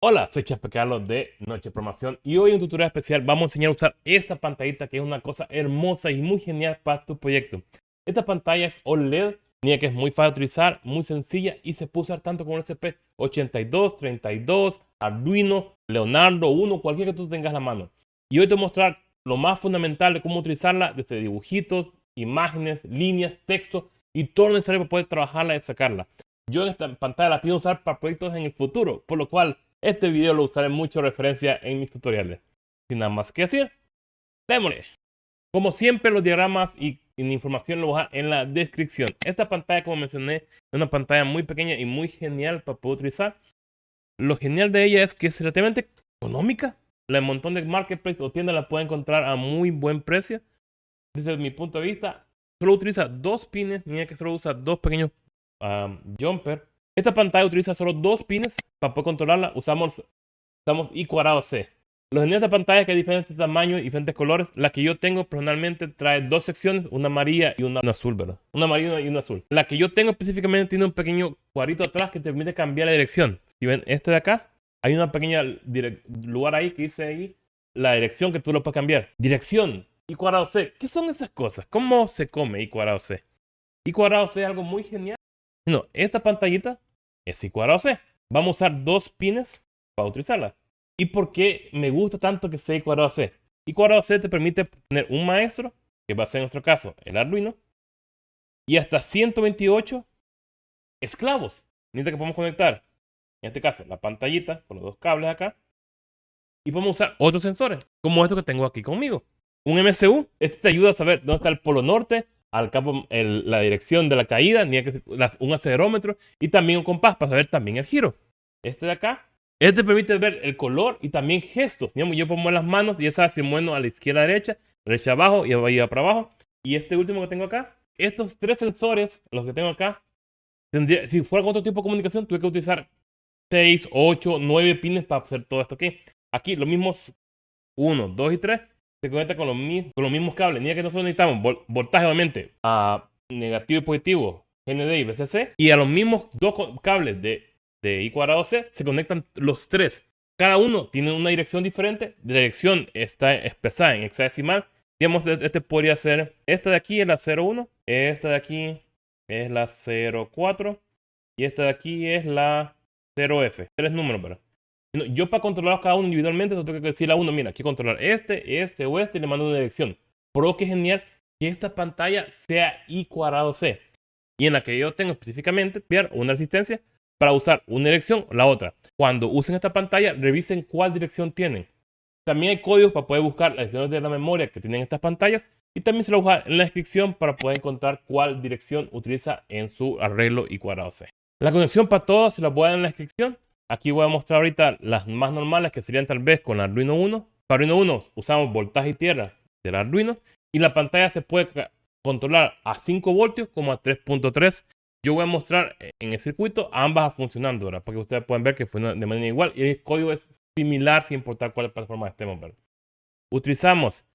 Hola, soy Chaspe Carlos de Noche Programación y hoy en un tutorial especial vamos a enseñar a usar esta pantallita que es una cosa hermosa y muy genial para tu proyecto. Esta pantalla es OLED, que es muy fácil de utilizar, muy sencilla y se puede usar tanto con el SP82, 32, Arduino, Leonardo 1, cualquiera que tú tengas la mano. Y hoy te voy a mostrar lo más fundamental de cómo utilizarla desde dibujitos, imágenes, líneas, texto y todo lo necesario para poder trabajarla y sacarla. Yo en esta pantalla la pido usar para proyectos en el futuro, por lo cual este video lo usaré mucho referencia en mis tutoriales. Sin nada más que decir, démosle. Como siempre, los diagramas y, la información lo dejar en la descripción. Esta pantalla, como mencioné, es una pantalla muy pequeña y muy genial para poder utilizar. Lo genial de ella es que es relativamente económica. La montón de marketplace o tiendas la puede encontrar a muy buen precio. Desde mi punto de vista, solo utiliza dos pines, ni que solo usa dos pequeños um, jumper esta pantalla utiliza solo dos pines para poder controlarla. Usamos, usamos I cuadrado C. Los de pantalla que hay diferentes tamaños y diferentes colores. La que yo tengo personalmente trae dos secciones, una amarilla y una, azul, ¿verdad? Una amarilla y una azul. La que yo tengo específicamente tiene un pequeño cuadrito atrás que te permite cambiar la dirección. Si ven este de acá, hay una pequeña lugar ahí que dice ahí la dirección que tú lo puedes cambiar. Dirección, I cuadrado C. ¿Qué son esas cosas? ¿Cómo se come I cuadrado C? I cuadrado C es algo muy genial. No, esta pantallita I cuadrado C. Vamos a usar dos pines para utilizarla. ¿Y por qué me gusta tanto que sea I cuadrado C? I cuadrado C te permite tener un maestro, que va a ser en nuestro caso el Arduino, y hasta 128 esclavos. Necesita que podemos conectar, en este caso, la pantallita con los dos cables acá. Y podemos usar otros sensores, como esto que tengo aquí conmigo. Un MCU, este te ayuda a saber dónde está el polo norte, al campo la dirección de la caída, ni que un acelerómetro y también un compás para saber también el giro. Este de acá, este permite ver el color y también gestos. yo pongo las manos y sabes si muevo a la izquierda, derecha, derecha abajo y arriba para abajo. Y este último que tengo acá, estos tres sensores, los que tengo acá, tendría, si fuera otro tipo de comunicación, tuve que utilizar 6, 8, 9 pines para hacer todo esto aquí. Aquí los mismos 1, 2 y 3 se conecta con los, con los mismos cables. Ni que nosotros necesitamos voltaje, obviamente, a negativo y positivo, GND y VCC. Y a los mismos dos cables de, de I cuadrado C se conectan los tres. Cada uno tiene una dirección diferente. La dirección está expresada en hexadecimal. Digamos, e-, este podría ser, esta de aquí es la 01, esta de aquí es la 04 y esta de aquí es la 0F. Tres números, ¿verdad? Yo para controlar cada uno individualmente, tengo que decirle a uno, mira, quiero controlar este, este o este y le mando una dirección. Pero que genial que esta pantalla sea I cuadrado C. Y en la que yo tengo específicamente una asistencia para usar una dirección o la otra. Cuando usen esta pantalla, revisen cuál dirección tienen. También hay códigos para poder buscar las direcciones de la memoria que tienen estas pantallas. Y también se lo voy a dejar en la descripción para poder encontrar cuál dirección utiliza en su arreglo I cuadrado C. La conexión para todos se la voy a dar en la descripción. Aquí voy a mostrar ahorita las más normales que serían tal vez con Arduino 1. Para Arduino 1 usamos voltaje y tierra del Arduino y la pantalla se puede controlar a 5 voltios como a 3.3. Yo voy a mostrar en el circuito ambas funcionando ahora para que ustedes puedan ver que funciona de manera igual y el código es similar sin importar cuál plataforma estemos. Utilizamos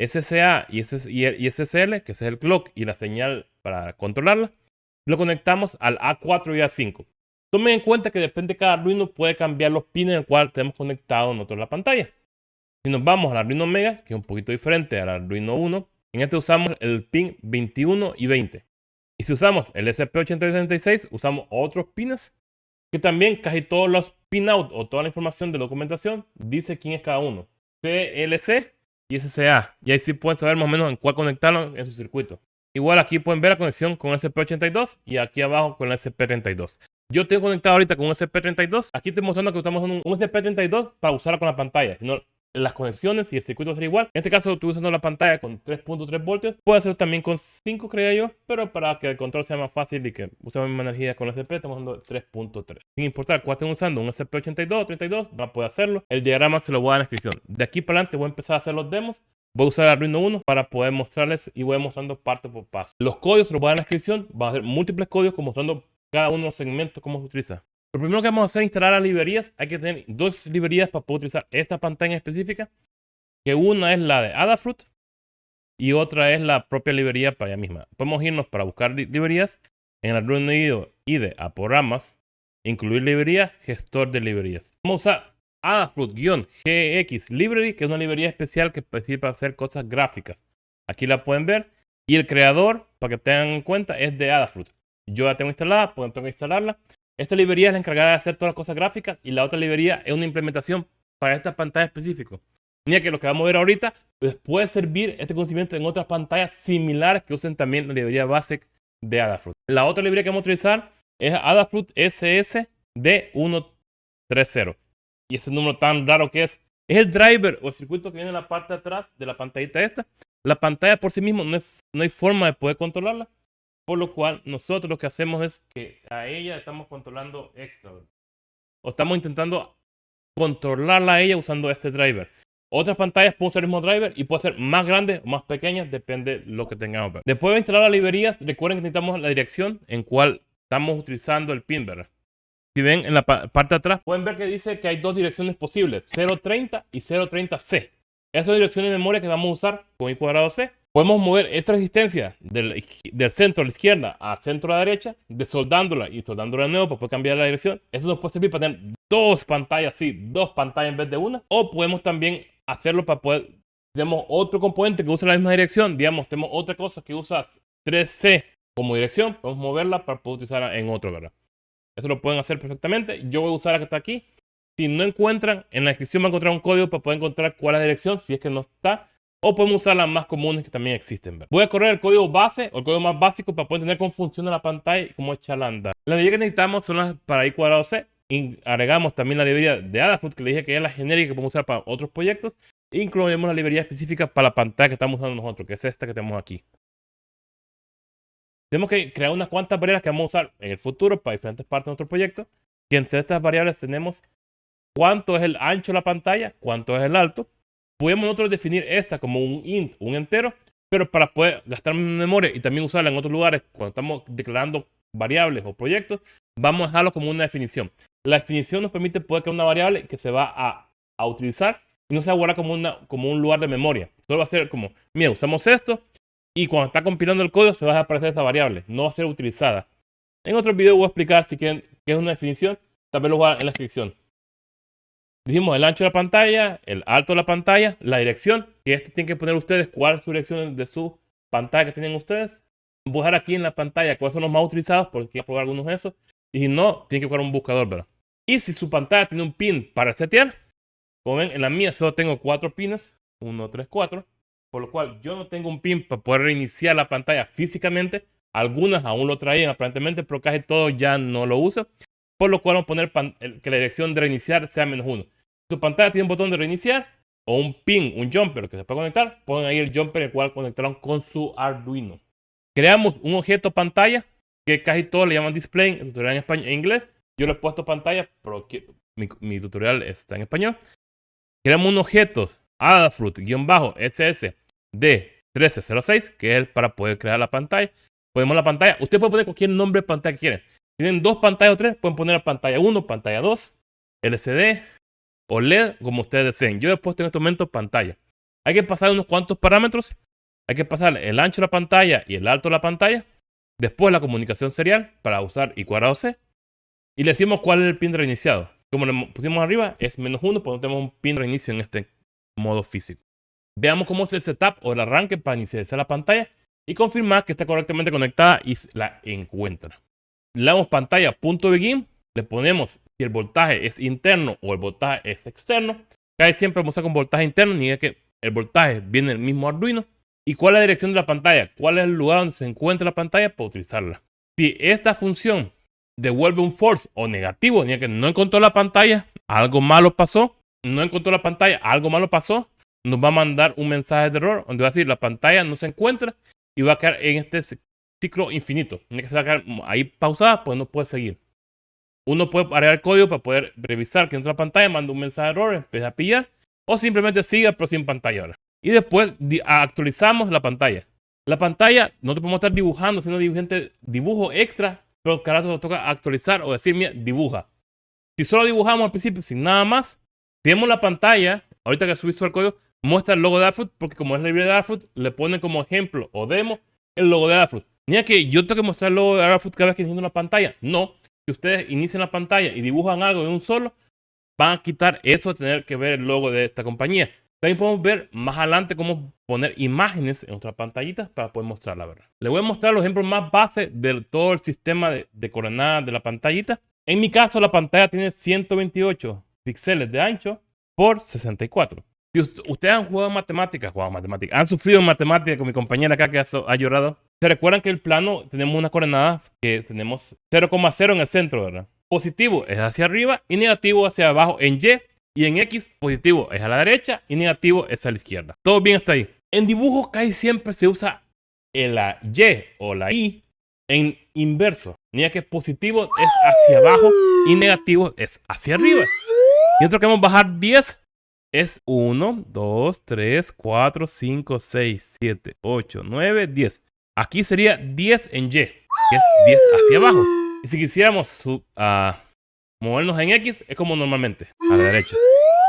SSA y SSL, que es el clock y la señal para controlarla. Lo conectamos al A4 y A5. Tomen en cuenta que depende de cada Arduino puede cambiar los pines el cual tenemos conectado nosotros la pantalla. Si nos vamos al Arduino Mega, que es un poquito diferente al Arduino 1, en este usamos el pin 21 y 20. Y si usamos el SP8066, usamos otros pines que también casi todos los pinout o toda la información de documentación dice quién es cada uno. CLC y SCA. Y ahí sí pueden saber más o menos en cuál conectarlo en su circuito. Igual aquí pueden ver la conexión con el SP82 y aquí abajo con el SP32. Yo tengo conectado ahorita con un SP32. Aquí estoy mostrando que usamos un, SP32 para usarla con la pantalla. No, las conexiones y el circuito será igual. En este caso estoy usando la pantalla con 3.3 voltios. Puede ser también con 5, creo yo. Pero para que el control sea más fácil y que usemos misma energía con el SP, estamos usando 3.3. Sin importar cuál estén usando, un SP82 o 32, va a poder hacerlo. El diagrama se lo voy a dar en la descripción. De aquí para adelante voy a empezar a hacer los demos. Voy a usar Arduino 1 para poder mostrarles y voy mostrando parte por paso. Los códigos se los voy a dar en la descripción. Va a ser múltiples códigos como mostrando cada uno de los segmentos, cómo se utiliza. Lo primero que vamos a hacer es instalar las librerías. Hay que tener dos librerías para poder utilizar esta pantalla específica. Que una es la de Adafruit y otra es la propia librería para ella misma. Podemos irnos para buscar librerías en el Arduino IDE a programas incluir librerías, gestor de librerías. Vamos a usar Adafruit-GX Library, que es una librería especial que sirve para hacer cosas gráficas. Aquí la pueden ver. Y el creador, para que tengan en cuenta, es de Adafruit. Yo la tengo instalada, pueden tengo que instalarla. Esta librería es la encargada de hacer todas las cosas gráficas y la otra librería es una implementación para esta pantalla específica. Mira que lo que vamos a ver ahorita pues, puede servir este conocimiento en otras pantallas similares que usen también la librería Basic de Adafruit. La otra librería que vamos a utilizar es Adafruit SSD130. Y ese número tan raro que es, es el driver o el circuito que viene en la parte de atrás de la pantallita esta. La pantalla por sí misma no, no hay forma de poder controlarla. Por lo cual nosotros lo que hacemos es que a ella estamos controlando extra. O estamos intentando controlarla a ella usando este driver. Otras pantallas pueden usar el mismo driver y puede ser más grande o más pequeña, depende de lo que tengamos. Después de instalar las librerías, recuerden que necesitamos la dirección en cual estamos utilizando el pin, ¿verdad? Si ven en la parte de atrás, pueden ver que dice que hay dos direcciones posibles, 030 y 030C. Esas direcciones de memoria que vamos a usar con i cuadrado C. Podemos mover esta resistencia del, centro a la izquierda al centro a la derecha, desoldándola y soldándola de nuevo para poder cambiar la dirección. Eso nos puede servir para tener dos pantallas, sí, dos pantallas en vez de una. O podemos también hacerlo para poder, tenemos otro componente que usa la misma dirección, digamos, tenemos otra cosa que usa 3C como dirección, podemos moverla para poder utilizarla en otro, ¿verdad? Eso lo pueden hacer perfectamente. Yo voy a usar la que está aquí. Si no encuentran, en la descripción van a encontrar un código para poder encontrar cuál es la dirección, si es que no está. O podemos usar las más comunes que también existen. Voy a correr el código base o el código más básico para poder entender cómo funciona la pantalla y cómo echarla a andar. Las librerías que necesitamos son las para i cuadrado C. Agregamos también la librería de Adafruit que le dije que es la genérica que podemos usar para otros proyectos. E incluiremos la librería específica para la pantalla que estamos usando nosotros, que es esta que tenemos aquí. Tenemos que crear unas cuantas variables que vamos a usar en el futuro para diferentes partes de nuestro proyecto. Y entre estas variables tenemos cuánto es el ancho de la pantalla, cuánto es el alto. Podemos nosotros definir esta como un int, un entero, pero para poder gastar memoria y también usarla en otros lugares cuando estamos declarando variables o proyectos, vamos a dejarlo como una definición. La definición nos permite poder crear una variable que se va a, a utilizar y no se va a guardar como, una, como un lugar de memoria. Solo va a ser como, mira, usamos esto y cuando está compilando el código se va a aparecer esa variable, no va a ser utilizada. En otro video voy a explicar si quieren qué es una definición, también lo voy a en la descripción. Dijimos el ancho de la pantalla, el alto de la pantalla, la dirección, que este tienen que poner ustedes cuál es su dirección de su pantalla que tienen ustedes. Buscar aquí en la pantalla cuáles son los más utilizados, porque voy a probar algunos de esos. Y si no, tienen que buscar un buscador, ¿verdad? Y si su pantalla tiene un pin para setear, como ven, en la mía solo tengo cuatro pines, 1, 3, 4, por lo cual yo no tengo un pin para poder reiniciar la pantalla físicamente. Algunas aún lo traían aparentemente, pero casi todo ya no lo usa. Por lo cual vamos a poner que la dirección de reiniciar sea menos 1 su pantalla tiene un botón de reiniciar o un pin, un jumper que se puede conectar, ponen ahí el jumper el cual conectaron con su Arduino. Creamos un objeto pantalla que casi todos le llaman display en el tutorial en, español, en inglés. Yo le he puesto pantalla, pero mi, tutorial está en español. Creamos un objeto Adafruit-SS de 1306, que es para poder crear la pantalla. Ponemos la pantalla. Usted puede poner cualquier nombre de pantalla que quieran. Tienen dos pantallas o tres, pueden poner pantalla 1, pantalla 2, LCD, o LED, como ustedes deseen. Yo he puesto en este momento pantalla. Hay que pasar unos cuantos parámetros. Hay que pasar el ancho de la pantalla y el alto de la pantalla. Después la comunicación serial para usar I cuadrado C. Y le decimos cuál es el pin reiniciado. Como le pusimos arriba, es menos 1, porque no tenemos un pin reinicio en este modo físico. Veamos cómo es el setup o el arranque para iniciar la pantalla y confirmar que está correctamente conectada y la encuentra. Le damos pantalla punto begin, le ponemos si el voltaje es interno o el voltaje es externo. Casi siempre vamos a con voltaje interno, ni que el voltaje viene del mismo Arduino. ¿Y cuál es la dirección de la pantalla? ¿Cuál es el lugar donde se encuentra la pantalla para utilizarla? Si esta función devuelve un false o negativo, ni que no encontró la pantalla, algo malo pasó, no encontró la pantalla, algo malo pasó, nos va a mandar un mensaje de error donde va a decir la pantalla no se encuentra y va a quedar en este ciclo infinito. Tiene que se va a quedar ahí pausada, pues no puede seguir. Uno puede agregar código para poder revisar que entra la pantalla, manda un mensaje de error, empieza a pillar, o simplemente siga pero sin pantalla ahora. Y después actualizamos la pantalla. La pantalla no te podemos estar dibujando, sino dibujante dibujo extra, pero carajo nos toca actualizar o decir, mira, dibuja. Si solo dibujamos al principio sin nada más, si vemos la pantalla, ahorita que subí el código, muestra el logo de Adafruit, porque como es la librería de Adafruit, le pone como ejemplo o demo el logo de Adafruit. Ni que yo tengo que mostrar el logo de Adafruit cada vez que enciendo una pantalla. No, si ustedes inician la pantalla y dibujan algo en un solo, van a quitar eso de tener que ver el logo de esta compañía. También podemos ver más adelante cómo poner imágenes en nuestras pantallitas para poder mostrarla, ¿verdad? Les voy a mostrar los ejemplos más base de todo el sistema de, de coordenadas de la pantallita. En mi caso, la pantalla tiene 128 píxeles de ancho por 64. Si ustedes han jugado matemáticas, jugado matemáticas, han sufrido matemáticas con mi compañera acá que ha, llorado, se recuerdan que el plano tenemos unas coordenadas que tenemos 0,0 en el centro, ¿verdad? Positivo es hacia arriba y negativo hacia abajo en Y. Y en X, positivo es a la derecha y negativo es a la izquierda. Todo bien hasta ahí. En dibujos casi siempre se usa la Y o la I en inverso. Ni que positivo es hacia abajo y negativo es hacia arriba. Y otro que vamos a bajar 10 es 1, 2, 3, 4, 5, 6, 7, 8, 9, 10. Aquí sería 10 en Y, que es 10 hacia abajo. Y si quisiéramos uh, movernos en X, es como normalmente, a la derecha.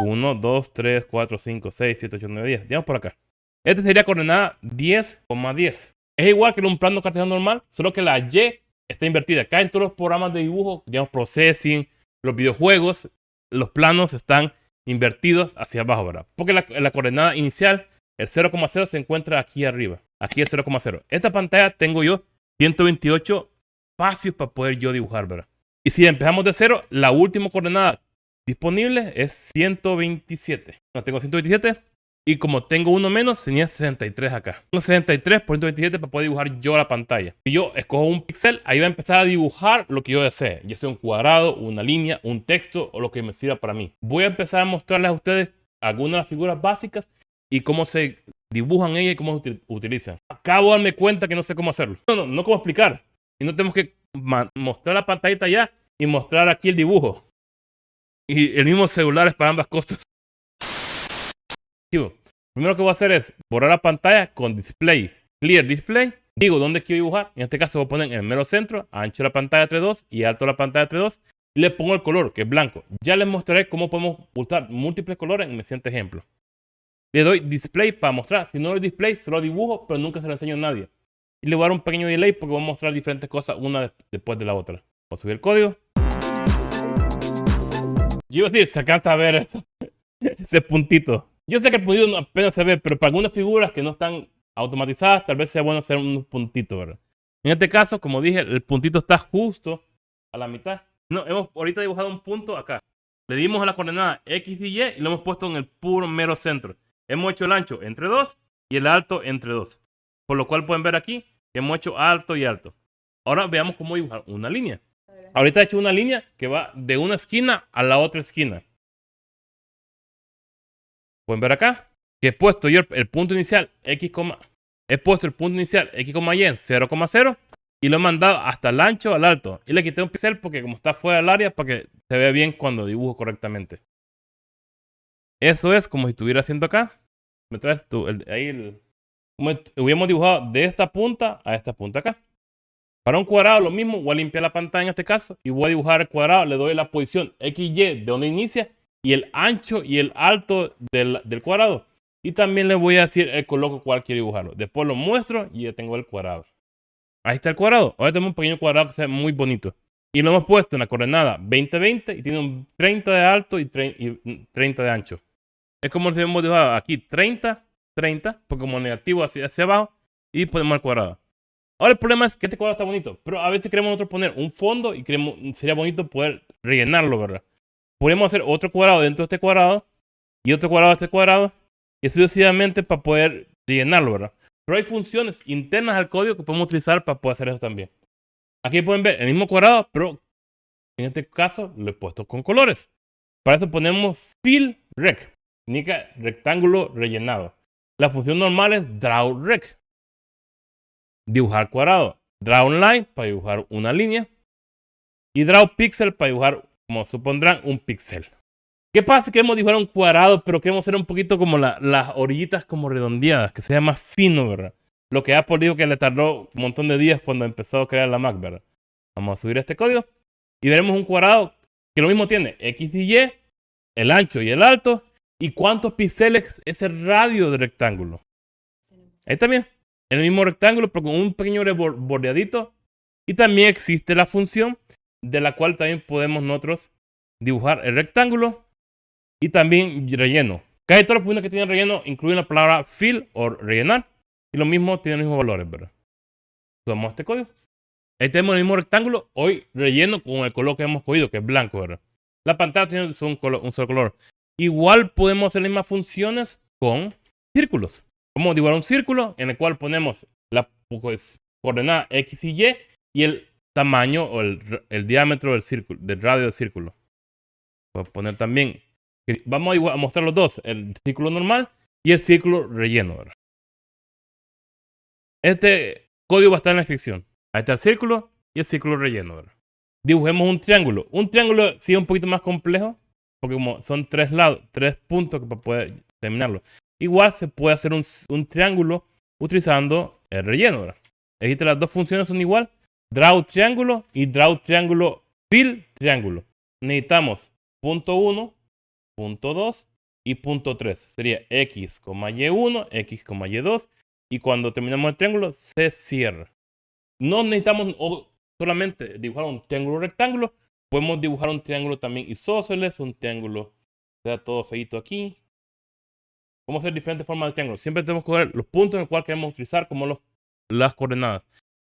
1, 2, 3, 4, 5, 6, 7, 8, 9, 10. Digamos por acá. Este sería coordenada 10,10. Es igual que en un plano cartesiano normal, solo que la Y está invertida. Acá en todos los programas de dibujo, digamos Processing, los videojuegos, los planos están invertidos hacia abajo, ¿verdad? Porque la, la coordenada inicial, el 0,0 se encuentra aquí arriba. Aquí es 0,0. Esta pantalla tengo yo 128 espacios para poder yo dibujar, ¿verdad? Y si empezamos de cero, la última coordenada disponible es 127. No, tengo 127 y como tengo uno menos, tenía 63 acá. Tengo 63 por 127 para poder dibujar yo la pantalla. Si yo escojo un píxel, ahí va a empezar a dibujar lo que yo desee. Ya sea un cuadrado, una línea, un texto o lo que me sirva para mí. Voy a empezar a mostrarles a ustedes algunas de las figuras básicas y cómo se dibujan ellas y cómo se utilizan. Acabo de darme cuenta que no sé cómo hacerlo. No, no, no cómo explicar. Y no tenemos que mostrar la pantallita ya y mostrar aquí el dibujo. Y el mismo celular es para ambas cosas. Primero que voy a hacer es borrar la pantalla con display, clear display. Digo dónde quiero dibujar. En este caso voy a poner en el mero centro, ancho la pantalla 3.2 y alto la pantalla 3.2. Y le pongo el color, que es blanco. Ya les mostraré cómo podemos usar múltiples colores en el siguiente ejemplo. Le doy display para mostrar. Si no doy display, solo dibujo, pero nunca se lo enseño a nadie. Y le voy a dar un pequeño delay porque voy a mostrar diferentes cosas una después de la otra. Voy a subir el código. Yo iba a decir, se alcanza a ver ese puntito. Yo sé que el puntito apenas se ve, pero para algunas figuras que no están automatizadas, tal vez sea bueno hacer un puntito, ¿verdad? En este caso, como dije, el puntito está justo a la mitad. No, hemos ahorita dibujado un punto acá. Le dimos a la coordenada X y Y y lo hemos puesto en el puro mero centro. Hemos hecho el ancho entre 2 y el alto entre 2. Por lo cual pueden ver aquí que hemos hecho alto y alto. Ahora veamos cómo dibujar una línea. Ahorita he hecho una línea que va de una esquina a la otra esquina. Pueden ver acá que he puesto yo el punto inicial x, he puesto el punto inicial x, y en 0,0 y lo he mandado hasta el ancho al alto. Y le quité un píxel porque como está fuera del área para que se vea bien cuando dibujo correctamente. Eso es como si estuviera haciendo acá. Me traes tú, ahí el, hubiéramos dibujado de esta punta a esta punta acá. Para un cuadrado lo mismo, voy a limpiar la pantalla en este caso y voy a dibujar el cuadrado, le doy la posición XY de donde inicia y el ancho y el alto del, cuadrado. Y también le voy a decir el color cual quiero dibujarlo. Después lo muestro y ya tengo el cuadrado. Ahí está el cuadrado. Ahora tenemos un pequeño cuadrado que se muy bonito. Y lo hemos puesto en la coordenada 20-20 y tiene un 30 de alto y 30 de ancho. Es como si hemos dibujado aquí 30, 30, porque como negativo hacia, hacia abajo y ponemos el cuadrado. Ahora el problema es que este cuadrado está bonito, pero a veces queremos nosotros poner un fondo y queremos, sería bonito poder rellenarlo, ¿verdad? podemos hacer otro cuadrado dentro de este cuadrado y otro cuadrado de este cuadrado y sucesivamente para poder llenarlo, ¿verdad? Pero hay funciones internas al código que podemos utilizar para poder hacer eso también. Aquí pueden ver el mismo cuadrado, pero en este caso lo he puesto con colores. Para eso ponemos fill rec, significa rectángulo rellenado. La función normal es draw rec, dibujar cuadrado. Draw line para dibujar una línea y draw pixel para dibujar como supondrán, un píxel. ¿Qué pasa si queremos dibujar un cuadrado, pero queremos hacer un poquito como las orillitas como redondeadas, que sea más fino, ¿verdad? Lo que Apple dijo que le tardó un montón de días cuando empezó a crear la Mac, ¿verdad? Vamos a subir este código y veremos un cuadrado que lo mismo tiene X y Y, el ancho y el alto, y cuántos píxeles es el radio del rectángulo. Ahí también, el mismo rectángulo, pero con un pequeño bordeadito. Y también existe la función de la cual también podemos nosotros dibujar el rectángulo y también relleno. Casi todas las funciones que tienen relleno incluyen la palabra fill o rellenar. Y lo mismo tienen los mismos valores, ¿verdad? Tomamos este código. Ahí tenemos el mismo rectángulo. Hoy relleno con el color que hemos cogido, que es blanco, ¿verdad? La pantalla tiene un, solo color. Igual podemos hacer las mismas funciones con círculos. Vamos a dibujar un círculo en el cual ponemos la pues, coordenada X y Y y el tamaño o el, diámetro del círculo, del radio del círculo. Voy a poner también, vamos a mostrar los dos, el círculo normal y el círculo relleno. Este código va a estar en la descripción. Ahí está el círculo y el círculo relleno. Dibujemos un triángulo. Un triángulo sí es un poquito más complejo, porque como son tres lados, tres puntos para poder terminarlo. Igual se puede hacer un, un triángulo utilizando el relleno. ¿verdad? las dos funciones son igual. Draw triángulo y draw triángulo fill triángulo. Necesitamos punto 1, punto 2 y punto 3. Sería x, y1, x, y2 y cuando terminamos el triángulo se cierra. No necesitamos solamente dibujar un triángulo rectángulo, podemos dibujar un triángulo también isósceles, un triángulo, sea todo feito aquí. A hacer diferentes formas de triángulo. Siempre tenemos que ver los puntos en los cuales queremos utilizar como los, las coordenadas.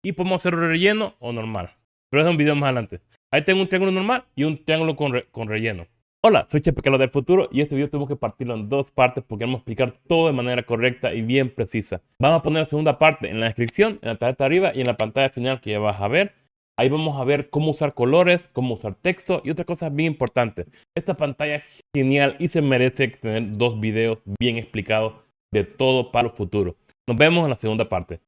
Y podemos hacer relleno o normal. Pero es un video más adelante. Ahí tengo un triángulo normal y un triángulo con, con relleno. Hola, soy Chepe del futuro y este video tengo que partirlo en dos partes porque vamos a explicar todo de manera correcta y bien precisa. Vamos a poner la segunda parte en la descripción, en la tarjeta arriba y en la pantalla final que ya vas a ver. Ahí vamos a ver cómo usar colores, cómo usar texto y otras cosas bien importantes. Esta pantalla es genial y se merece tener dos videos bien explicados de todo para el futuro. Nos vemos en la segunda parte.